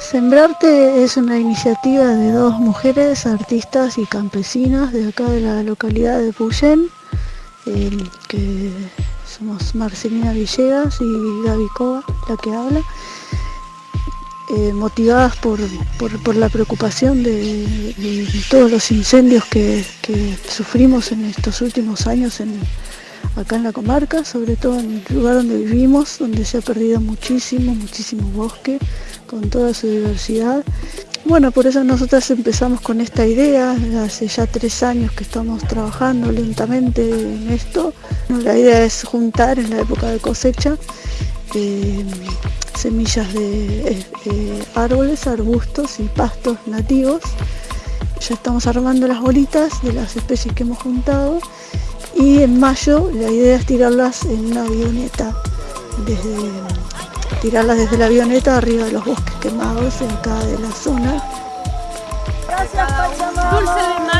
Sembrarte es una iniciativa de dos mujeres, artistas y campesinas de acá de la localidad de Puyén, eh, que somos Marcelina Villegas y Gaby Cova, la que habla, eh, motivadas por, la preocupación de, todos los incendios que, sufrimos en estos últimos años acá en la comarca, sobre todo en el lugar donde vivimos, donde se ha perdido muchísimo, muchísimo bosque, con toda su diversidad. Bueno, por eso nosotras empezamos con esta idea, hace ya tres años que estamos trabajando lentamente en esto. La idea es juntar en la época de cosecha eh, semillas de eh, árboles, arbustos y pastos nativos. Ya estamos armando las bolitas de las especies que hemos juntado y en mayo la idea es tirarlas en una avioneta desde tirarlas desde la avioneta arriba de los bosques quemados de acá de la zona. Gracias Pachamama.